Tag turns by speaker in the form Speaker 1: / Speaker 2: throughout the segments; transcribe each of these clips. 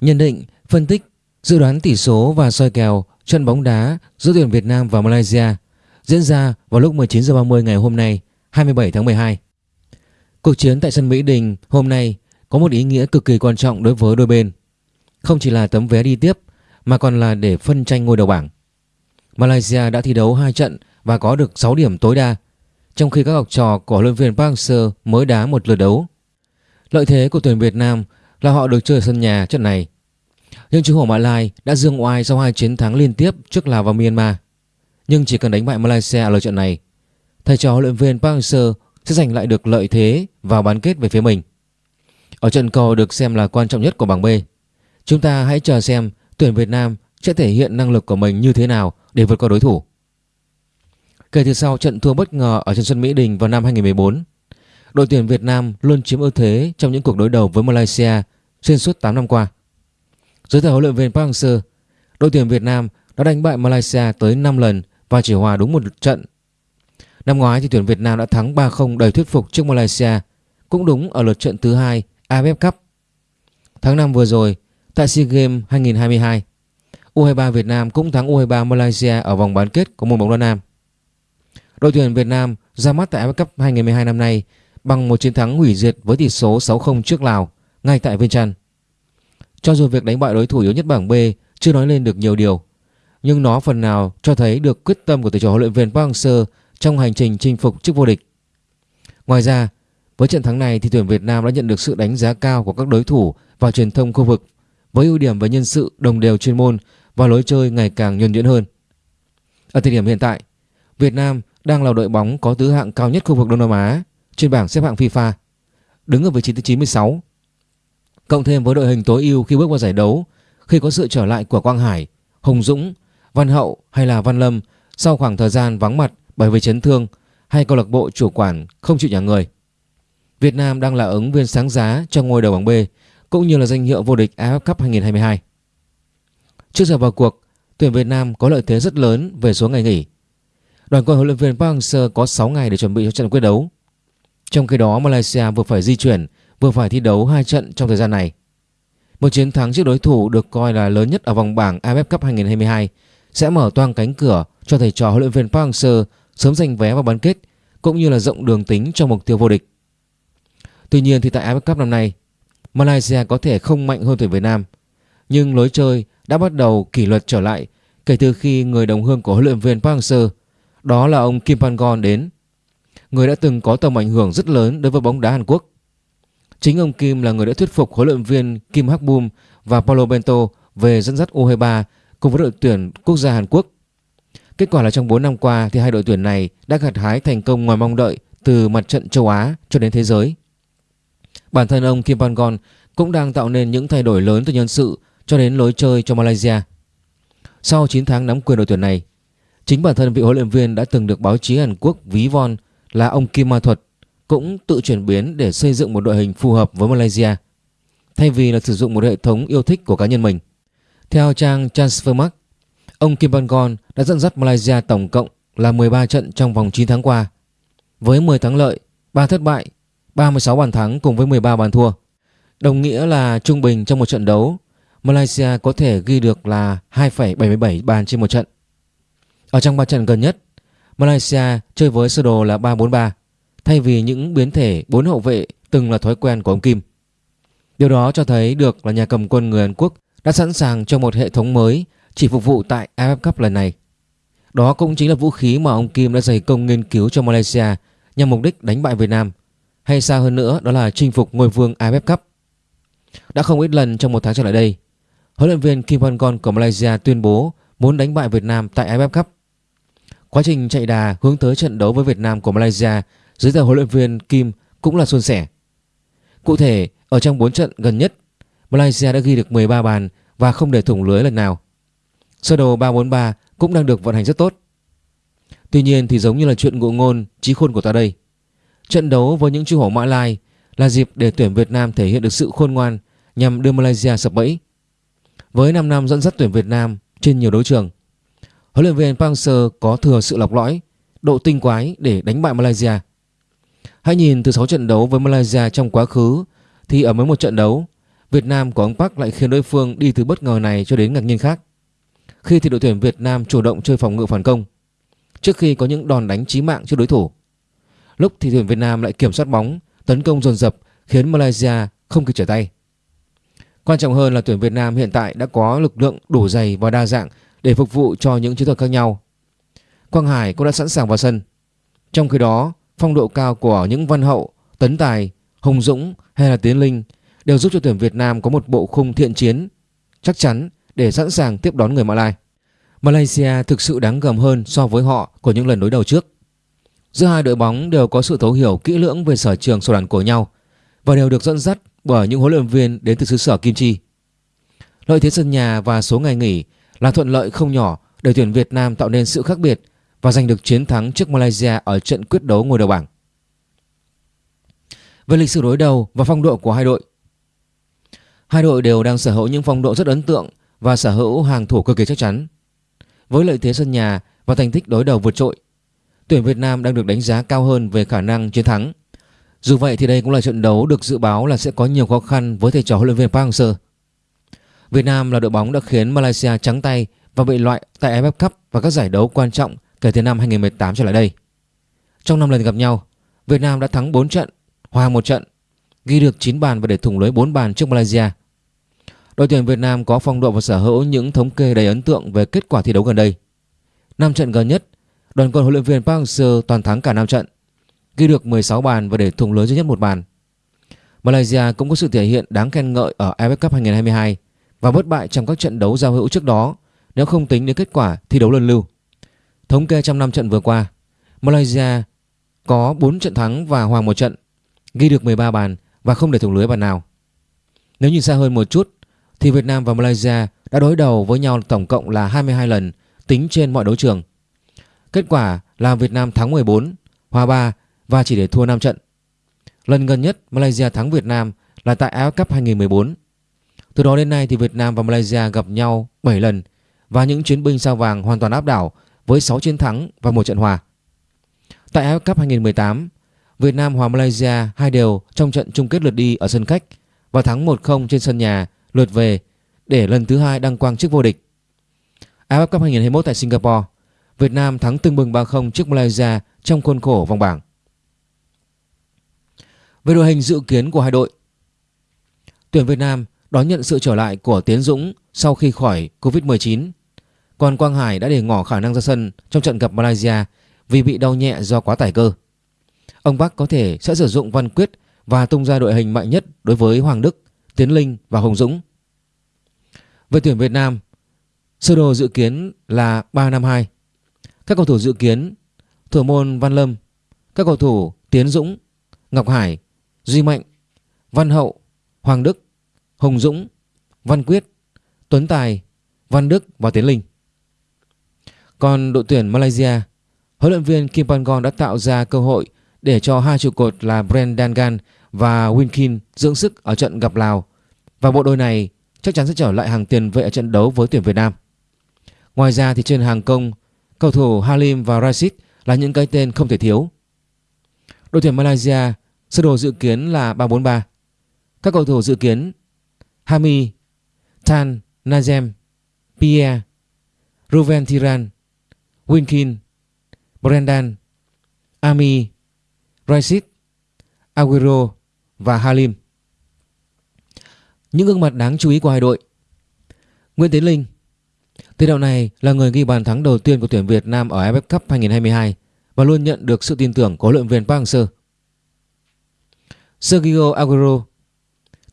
Speaker 1: Nhận định, phân tích, dự đoán tỷ số và soi kèo trận bóng đá giữa tuyển Việt Nam và Malaysia diễn ra vào lúc 19 h 30 ngày hôm nay, 27 tháng 12. Cuộc chiến tại sân Mỹ Đình hôm nay có một ý nghĩa cực kỳ quan trọng đối với đôi bên. Không chỉ là tấm vé đi tiếp mà còn là để phân tranh ngôi đầu bảng. Malaysia đã thi đấu 2 trận và có được 6 điểm tối đa, trong khi các học trò của huấn luyện viên Park Hang-seo mới đá một lượt đấu. Lợi thế của tuyển Việt Nam là họ được chơi sân nhà trận này. Nhưng chú Hổ Mã Lai đã dương oai sau hai chiến thắng liên tiếp trước Lào và Myanmar. Nhưng chỉ cần đánh bại Malaysia ở lượt trận này, thầy trò huấn luyện viên Park Hang-seo sẽ giành lại được lợi thế vào bán kết về phía mình. Ở trận cầu được xem là quan trọng nhất của bảng B. Chúng ta hãy chờ xem tuyển Việt Nam sẽ thể hiện năng lực của mình như thế nào để vượt qua đối thủ. Kể từ sau trận thua bất ngờ ở trên sân Mỹ Đình vào năm 2014, đội tuyển Việt Nam luôn chiếm ưu thế trong những cuộc đối đầu với Malaysia xuyên suốt 8 năm qua. Dưới thời huấn luyện viên Park Hang-seo, đội tuyển Việt Nam đã đánh bại Malaysia tới 5 lần và chỉ hòa đúng một trận. Năm ngoái thì tuyển Việt Nam đã thắng 3-0 đầy thuyết phục trước Malaysia, cũng đúng ở lượt trận thứ hai AFF Cup. Tháng 5 vừa rồi, tại SEA Games 2022, U23 Việt Nam cũng thắng U23 Malaysia ở vòng bán kết của môn bóng đá nam. Đội tuyển Việt Nam ra mắt tại AFF Cup 2012 năm nay bằng một chiến thắng hủy diệt với tỷ số 6-0 trước Lào ngay tại Viên Trăn. Cho dù việc đánh bại đối thủ yếu nhất bảng B chưa nói lên được nhiều điều, nhưng nó phần nào cho thấy được quyết tâm của thầy trò huấn luyện viên Park Hang-seo trong hành trình chinh phục chức vô địch. Ngoài ra, với trận thắng này thì tuyển Việt Nam đã nhận được sự đánh giá cao của các đối thủ và truyền thông khu vực với ưu điểm về nhân sự đồng đều chuyên môn và lối chơi ngày càng nhuần nhuyễn hơn. Ở thời điểm hiện tại, Việt Nam đang là đội bóng có tứ hạng cao nhất khu vực Đông Nam Á trên bảng xếp hạng FIFA, đứng ở vị trí thứ 96. Cộng thêm với đội hình tối ưu khi bước vào giải đấu, khi có sự trở lại của Quang Hải, Hồng Dũng, Văn Hậu hay là Văn Lâm sau khoảng thời gian vắng mặt bởi vì chấn thương hay câu lạc bộ chủ quản không chịu nhà người. Việt Nam đang là ứng viên sáng giá cho ngôi đầu bảng B cũng như là danh hiệu vô địch AFF Cup 2022. Trước giờ vào cuộc, tuyển Việt Nam có lợi thế rất lớn về số ngày nghỉ. Đoàn quân huấn luyện viên Park Hang-seo có 6 ngày để chuẩn bị cho trận quyết đấu. Trong khi đó Malaysia vừa phải di chuyển, vừa phải thi đấu hai trận trong thời gian này. Một chiến thắng trước đối thủ được coi là lớn nhất ở vòng bảng AFF Cup 2022 sẽ mở toang cánh cửa cho thầy trò huấn luyện viên Park Hang-seo sớm giành vé vào bán kết cũng như là rộng đường tính cho mục tiêu vô địch. Tuy nhiên thì tại AFF Cup năm nay, Malaysia có thể không mạnh hơn tuyển Việt Nam, nhưng lối chơi đã bắt đầu kỷ luật trở lại kể từ khi người đồng hương của huấn luyện viên Park Hang-seo, đó là ông Kim Pan-gon đến. Người đã từng có tầm ảnh hưởng rất lớn đối với bóng đá Hàn Quốc. Chính ông Kim là người đã thuyết phục huấn luyện viên Kim Hak Bum và Paulo Bento về dẫn dắt U23 cùng với đội tuyển quốc gia Hàn Quốc. Kết quả là trong 4 năm qua thì hai đội tuyển này đã gặt hái thành công ngoài mong đợi từ mặt trận châu Á cho đến thế giới. Bản thân ông Kim Pan-gon cũng đang tạo nên những thay đổi lớn từ nhân sự cho đến lối chơi cho Malaysia. Sau 9 tháng nắm quyền đội tuyển này, chính bản thân vị huấn luyện viên đã từng được báo chí Hàn Quốc ví von là ông Kim Ma Thuật cũng tự chuyển biến để xây dựng một đội hình phù hợp với Malaysia thay vì là sử dụng một hệ thống yêu thích của cá nhân mình. Theo trang Transfermarkt, ông Kim Bangon đã dẫn dắt Malaysia tổng cộng là 13 trận trong vòng 9 tháng qua với 10 thắng lợi, 3 thất bại 36 bàn thắng cùng với 13 bàn thua. Đồng nghĩa là trung bình trong một trận đấu, Malaysia có thể ghi được là 2,77 bàn trên một trận. Ở trong 3 trận gần nhất, Malaysia chơi với sơ đồ là 3-4-3 thay vì những biến thể bốn hậu vệ từng là thói quen của ông Kim. Điều đó cho thấy được là nhà cầm quân người Hàn Quốc đã sẵn sàng cho một hệ thống mới chỉ phục vụ tại AFF Cup lần này. Đó cũng chính là vũ khí mà ông Kim đã dày công nghiên cứu cho Malaysia nhằm mục đích đánh bại Việt Nam hay xa hơn nữa đó là chinh phục ngôi vương AFF Cup. Đã không ít lần trong một tháng trở lại đây, huấn luyện viên Kim Pan-gon của Malaysia tuyên bố muốn đánh bại Việt Nam tại AFF Cup. Quá trình chạy đà hướng tới trận đấu với Việt Nam của Malaysia dưới thời huấn luyện viên Kim cũng là suôn sẻ. Cụ thể, ở trong 4 trận gần nhất, Malaysia đã ghi được 13 bàn và không để thủng lưới lần nào. Sơ đồ 343 cũng đang được vận hành rất tốt. Tuy nhiên thì giống như là chuyện ngụ ngôn trí khôn của ta đây. Trận đấu với những chú hổ Mã Lai là dịp để tuyển Việt Nam thể hiện được sự khôn ngoan nhằm đưa Malaysia sập bẫy. Với 5 năm dẫn dắt tuyển Việt Nam trên nhiều đấu trường, huấn luyện viên Park Hang-seo có thừa sự lọc lõi, độ tinh quái để đánh bại Malaysia. Hãy nhìn từ 6 trận đấu với Malaysia trong quá khứ thì ở mỗi một trận đấu, Việt Nam của ông Park lại khiến đối phương đi từ bất ngờ này cho đến ngạc nhiên khác. Khi thì đội tuyển Việt Nam chủ động chơi phòng ngự phản công trước khi có những đòn đánh chí mạng cho đối thủ. Lúc thì tuyển Việt Nam lại kiểm soát bóng, tấn công dồn dập khiến Malaysia không kịp trở tay. Quan trọng hơn là tuyển Việt Nam hiện tại đã có lực lượng đủ dày và đa dạng để phục vụ cho những chiến thuật khác nhau. Quang Hải cũng đã sẵn sàng vào sân. Trong khi đó, phong độ cao của những Văn Hậu, Tấn Tài, Hùng Dũng hay là Tiến Linh đều giúp cho tuyển Việt Nam có một bộ khung thiện chiến chắc chắn để sẵn sàng tiếp đón người Mã Lai. Malaysia thực sự đáng gầm hơn so với họ của những lần đối đầu trước. Giữa hai đội bóng đều có sự thấu hiểu kỹ lưỡng về sở trường sổ đàn của nhau và đều được dẫn dắt bởi những huấn luyện viên đến từ xứ sở Kim Chi. Lợi thế sân nhà và số ngày nghỉ là thuận lợi không nhỏ để tuyển Việt Nam tạo nên sự khác biệt và giành được chiến thắng trước Malaysia ở trận quyết đấu ngôi đầu bảng. Về lịch sử đối đầu và phong độ của hai đội Hai đội đều đang sở hữu những phong độ rất ấn tượng và sở hữu hàng thủ cực kỳ chắc chắn. Với lợi thế sân nhà và thành tích đối đầu vượt trội, tuyển Việt Nam đang được đánh giá cao hơn về khả năng chiến thắng. Dù vậy thì đây cũng là trận đấu được dự báo là sẽ có nhiều khó khăn với thầy trò huấn luyện viên Park Hang-seo. Việt Nam là đội bóng đã khiến Malaysia trắng tay và bị loại tại AFF Cup và các giải đấu quan trọng kể từ năm 2018 trở lại đây. Trong 5 lần gặp nhau, Việt Nam đã thắng 4 trận, hòa một trận, ghi được 9 bàn và để thủng lưới 4 bàn trước Malaysia. Đội tuyển Việt Nam có phong độ và sở hữu những thống kê đầy ấn tượng về kết quả thi đấu gần đây. 5 trận gần nhất, đoàn quân huấn luyện viên Park Hang-seo toàn thắng cả 5 trận, ghi được 16 bàn và để thủng lưới duy nhất một bàn. Malaysia cũng có sự thể hiện đáng khen ngợi ở AFF Cup 2022 và bất bại trong các trận đấu giao hữu trước đó nếu không tính đến kết quả thi đấu luân lưu. Thống kê trong 5 trận vừa qua, Malaysia có 4 trận thắng và hòa một trận, ghi được 13 bàn và không để thủng lưới bàn nào. Nếu nhìn xa hơn một chút thì Việt Nam và Malaysia đã đối đầu với nhau tổng cộng là 22 lần tính trên mọi đấu trường. Kết quả là Việt Nam thắng 14, hòa 3 và chỉ để thua 5 trận. Lần gần nhất Malaysia thắng Việt Nam là tại AFF Cup 2014. Từ đó đến nay thì Việt Nam và Malaysia gặp nhau 7 lần và những chiến binh sao vàng hoàn toàn áp đảo với 6 chiến thắng và một trận hòa. Tại AFF Cup 2018, Việt Nam hòa Malaysia hai đều trong trận chung kết lượt đi ở sân khách và thắng 1-0 trên sân nhà lượt về để lần thứ hai đăng quang chức vô địch. AFF Cup 2021 tại Singapore, Việt Nam thắng tương bừng 3-0 trước Malaysia trong khuôn khổ vòng bảng. Về đội hình dự kiến của hai đội, tuyển Việt Nam đón nhận sự trở lại của Tiến Dũng sau khi khỏi Covid-19. Còn Quang Hải đã để ngỏ khả năng ra sân trong trận gặp Malaysia vì bị đau nhẹ do quá tải cơ. Ông Bắc có thể sẽ sử dụng Văn Quyết và tung ra đội hình mạnh nhất đối với Hoàng Đức, Tiến Linh và Hồng Dũng. Về tuyển Việt Nam, sơ đồ dự kiến là 3-5-2. Các cầu thủ dự kiến Thủ môn Văn Lâm, các cầu thủ Tiến Dũng, Ngọc Hải, Duy Mạnh, Văn Hậu, Hoàng Đức, Hồng Dũng, Văn Quyết, Tuấn Tài, Văn Đức và Tiến Linh. Còn đội tuyển Malaysia, huấn luyện viên Kim Pangong đã tạo ra cơ hội để cho hai trụ cột là Brendan Gan và Winkin dưỡng sức ở trận gặp Lào và bộ đôi này chắc chắn sẽ trở lại hàng tiền vệ ở trận đấu với tuyển Việt Nam. Ngoài ra thì trên hàng công, cầu thủ Halim và Rashid là những cái tên không thể thiếu. Đội tuyển Malaysia sơ đồ dự kiến là 3-4-3. Các cầu thủ dự kiến Hami, Tan, Nazem, Pierre, Ruven Thiran, Winkin, Brendan, Ami, Rashid, Aguero và Halim. Những gương mặt đáng chú ý của hai đội Nguyễn Tiến Linh Tiền đạo này là người ghi bàn thắng đầu tiên của tuyển Việt Nam ở AFF Cup 2022 và luôn nhận được sự tin tưởng của huấn luyện viên Park Hang-seo. Sergio Aguero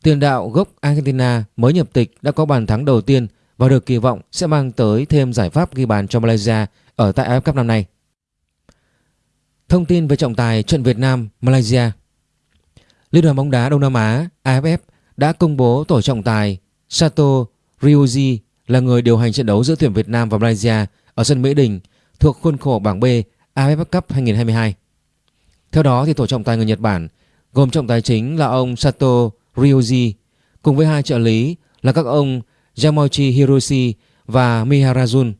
Speaker 1: Tiền đạo gốc Argentina mới nhập tịch đã có bàn thắng đầu tiên và được kỳ vọng sẽ mang tới thêm giải pháp ghi bàn cho Malaysia ở tại AFF Cup năm nay. Thông tin về trọng tài trận Việt Nam, Malaysia. Liên đoàn bóng đá Đông Nam Á AFF đã công bố tổ trọng tài Sato Ryuji là người điều hành trận đấu giữa tuyển Việt Nam và Malaysia ở sân Mỹ Đình thuộc khuôn khổ bảng B AFF Cup 2022. Theo đó thì tổ trọng tài người Nhật Bản gồm trọng tài chính là ông Sato Ryuji, cùng với hai trợ lý là các ông Yamochi Hiroshi và Miharajun.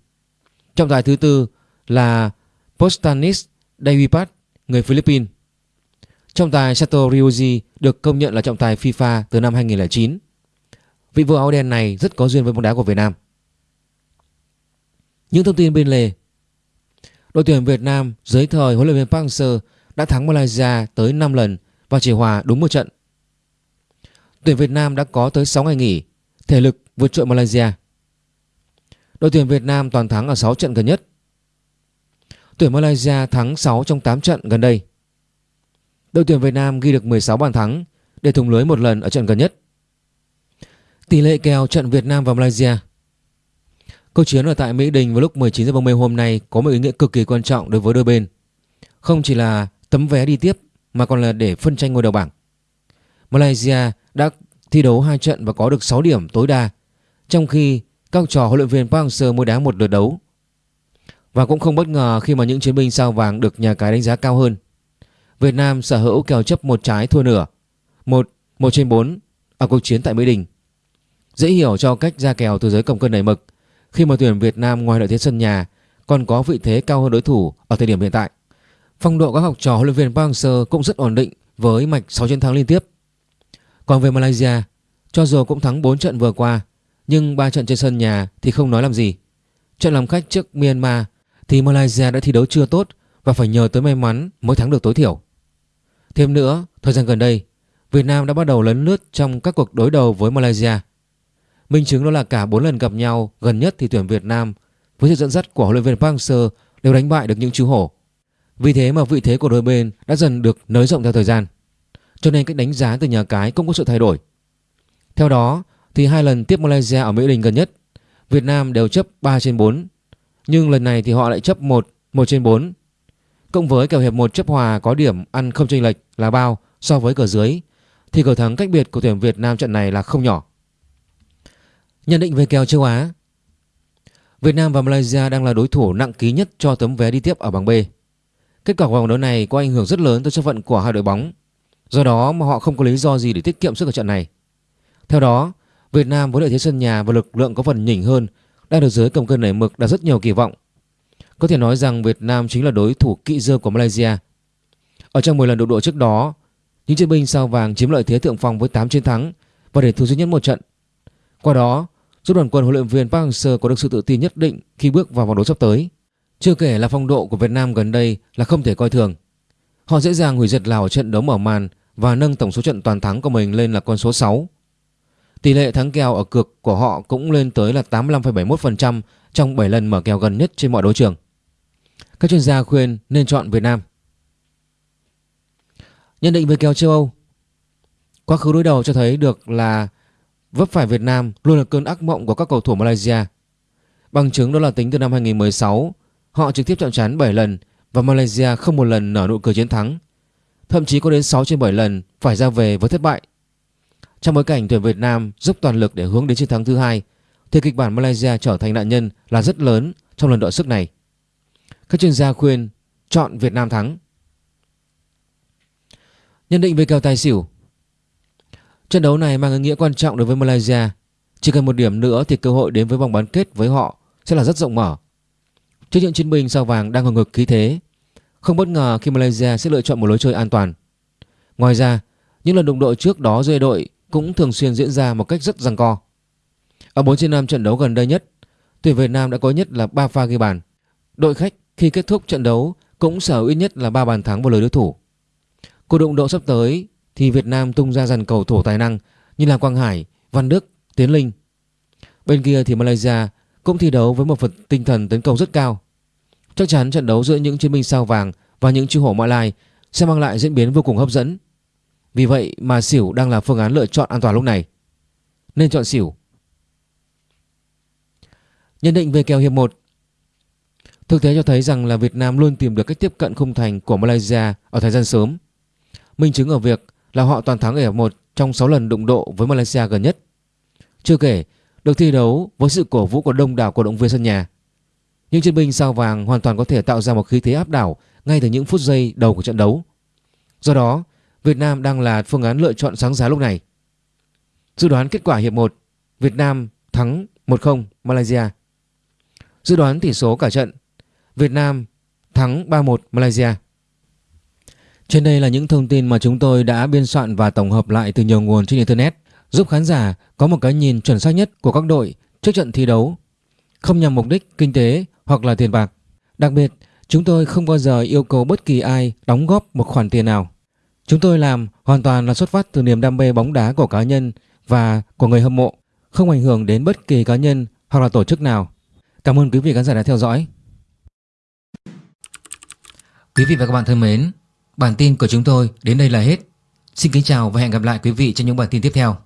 Speaker 1: Trọng tài thứ tư là Postanis Davipat, người Philippines. Trọng tài Sato Ryuji được công nhận là trọng tài FIFA từ năm 2009. vị vua áo đen này rất có duyên với bóng đá của Việt Nam. Những thông tin bên lề Đội tuyển Việt Nam dưới thời huấn luyện viên Park Hang-seo đã thắng Malaysia tới 5 lần và chỉ hòa đúng một trận. Tuyển Việt Nam đã có tới 6 ngày nghỉ, thể lực vượt trội Malaysia. Đội tuyển Việt Nam toàn thắng ở 6 trận gần nhất. Tuyển Malaysia thắng 6 trong 8 trận gần đây. Đội tuyển Việt Nam ghi được 16 bàn thắng để thủng lưới một lần ở trận gần nhất. Tỷ lệ kèo trận Việt Nam và Malaysia Câu chiến ở tại Mỹ Đình vào lúc 19 h 30 hôm nay có một ý nghĩa cực kỳ quan trọng đối với đôi bên. Không chỉ là tấm vé đi tiếp mà còn là để phân tranh ngôi đầu bảng. Malaysia đã thi đấu 2 trận và có được 6 điểm tối đa, trong khi các trò huấn luyện viên Park Hang-seo mới đá một lượt đấu. Và cũng không bất ngờ khi mà những chiến binh sao vàng được nhà cái đánh giá cao hơn. Việt Nam sở hữu kèo chấp một trái thua nửa, một một trên 4 ở cuộc chiến tại Mỹ Đình. Dễ hiểu cho cách ra kèo từ giới cầm cân đẩy mực khi mà tuyển Việt Nam ngoài lợi thế sân nhà còn có vị thế cao hơn đối thủ ở thời điểm hiện tại. Phong độ các học trò huấn luyện viên Park Hang-seo cũng rất ổn định với mạch 6 chiến thắng liên tiếp. Còn về Malaysia, cho dù cũng thắng 4 trận vừa qua, nhưng ba trận trên sân nhà thì không nói làm gì. Trận làm khách trước Myanmar thì Malaysia đã thi đấu chưa tốt và phải nhờ tới may mắn mới thắng được tối thiểu. Thêm nữa, thời gian gần đây, Việt Nam đã bắt đầu lấn lướt trong các cuộc đối đầu với Malaysia. Minh chứng đó là cả 4 lần gặp nhau gần nhất thì tuyển Việt Nam với sự dẫn dắt của huấn luyện viên Park Hang-seo đều đánh bại được những chú hổ. Vì thế mà vị thế của đôi bên đã dần được nới rộng theo thời gian. Cho nên cách đánh giá từ nhà cái cũng có sự thay đổi. Theo đó thì hai lần tiếp Malaysia ở Mỹ Đình gần nhất, Việt Nam đều chấp 3 trên 4. Nhưng lần này thì họ lại chấp 1, 1 trên 4. Cộng với kèo hiệp 1 chấp hòa có điểm ăn không chênh lệch là bao so với cờ dưới thì cờ thắng cách biệt của tuyển Việt Nam trận này là không nhỏ. Nhận định về kèo châu Á Việt Nam và Malaysia đang là đối thủ nặng ký nhất cho tấm vé đi tiếp ở bảng B. Kết quả của vòng đấu này có ảnh hưởng rất lớn tới số phận của hai đội bóng. Do đó mà họ không có lý do gì để tiết kiệm sức ở trận này. Theo đó, Việt Nam với lợi thế sân nhà và lực lượng có phần nhỉnh hơn đang được giới cầm cân nảy mực đặt rất nhiều kỳ vọng. Có thể nói rằng Việt Nam chính là đối thủ kỵ dơ của Malaysia. Ở trong 10 lần đụng độ trước đó, những chiến binh sao vàng chiếm lợi thế thượng phong với 8 chiến thắng và để thua duy nhất một trận. Qua đó, giúp đoàn quân huấn luyện viên Park Hang-seo có được sự tự tin nhất định khi bước vào vòng đấu sắp tới. Chưa kể là phong độ của Việt Nam gần đây là không thể coi thường. Họ dễ dàng hủy diệt Lào ở trận đấu mở màn và nâng tổng số trận toàn thắng của mình lên là con số 6. Tỷ lệ thắng kèo ở cược của họ cũng lên tới là 85,71% trong 7 lần mở kèo gần nhất trên mọi đấu trường. Các chuyên gia khuyên nên chọn Việt Nam. Nhận định về kèo châu Âu Quá khứ đối đầu cho thấy được là vấp phải Việt Nam luôn là cơn ác mộng của các cầu thủ Malaysia. Bằng chứng đó là tính từ năm 2016, họ trực tiếp chạm trán 7 lần và Malaysia không một lần nở nụ cười chiến thắng. Thậm chí có đến 6 trên 7 lần phải ra về với thất bại. Trong bối cảnh tuyển Việt Nam dốc toàn lực để hướng đến chiến thắng thứ hai, thì kịch bản Malaysia trở thành nạn nhân là rất lớn trong lần đọ sức này. Các chuyên gia khuyên chọn Việt Nam thắng. Nhận định về kèo tài xỉu Trận đấu này mang ý nghĩa quan trọng đối với Malaysia. Chỉ cần một điểm nữa thì cơ hội đến với vòng bán kết với họ sẽ là rất rộng mở. Trước những chiến binh sao vàng đang hừng ngực khí thế, không bất ngờ khi Malaysia sẽ lựa chọn một lối chơi an toàn. Ngoài ra, những lần đụng độ trước đó giữa đội cũng thường xuyên diễn ra một cách rất giằng co. Ở 4 trên 5 trận đấu gần đây nhất, tuyển Việt Nam đã có nhất là 3 pha ghi bàn. Đội khách khi kết thúc trận đấu cũng sở ít nhất là 3 bàn thắng vào lưới đối thủ. Cuộc đụng độ sắp tới thì Việt Nam tung ra dàn cầu thủ tài năng như là Quang Hải, Văn Đức, Tiến Linh. Bên kia thì Malaysia cũng thi đấu với một phần tinh thần tấn công rất cao. Chắc chắn trận đấu giữa những chiến binh sao vàng và những chú hổ Mã Lai sẽ mang lại diễn biến vô cùng hấp dẫn. Vì vậy mà xỉu đang là phương án lựa chọn an toàn lúc này. Nên chọn xỉu. Nhận định về kèo hiệp 1 Thực tế cho thấy rằng là Việt Nam luôn tìm được cách tiếp cận khung thành của Malaysia ở thời gian sớm. Minh chứng ở việc là họ toàn thắng ở hiệp 1 trong 6 lần đụng độ với Malaysia gần nhất. Chưa kể, được thi đấu với sự cổ vũ của đông đảo cổ động viên sân nhà. Những chiến binh sao vàng hoàn toàn có thể tạo ra một khí thế áp đảo ngay từ những phút giây đầu của trận đấu. Do đó, Việt Nam đang là phương án lựa chọn sáng giá lúc này. Dự đoán kết quả hiệp 1, Việt Nam thắng 1-0 Malaysia. Dự đoán tỷ số cả trận, Việt Nam thắng 3-1 Malaysia. Trên đây là những thông tin mà chúng tôi đã biên soạn và tổng hợp lại từ nhiều nguồn trên Internet. giúp khán giả có một cái nhìn chuẩn xác nhất của các đội trước trận thi đấu, không nhằm mục đích kinh tế hoặc là tiền bạc. Đặc biệt, chúng tôi không bao giờ yêu cầu bất kỳ ai đóng góp một khoản tiền nào. Chúng tôi làm hoàn toàn là xuất phát từ niềm đam mê bóng đá của cá nhân và của người hâm mộ, không ảnh hưởng đến bất kỳ cá nhân hoặc là tổ chức nào. Cảm ơn quý vị khán giả đã theo dõi. Quý vị và các bạn thân mến, bản tin của chúng tôi đến đây là hết. Xin kính chào và hẹn gặp lại quý vị trong những bản tin tiếp theo.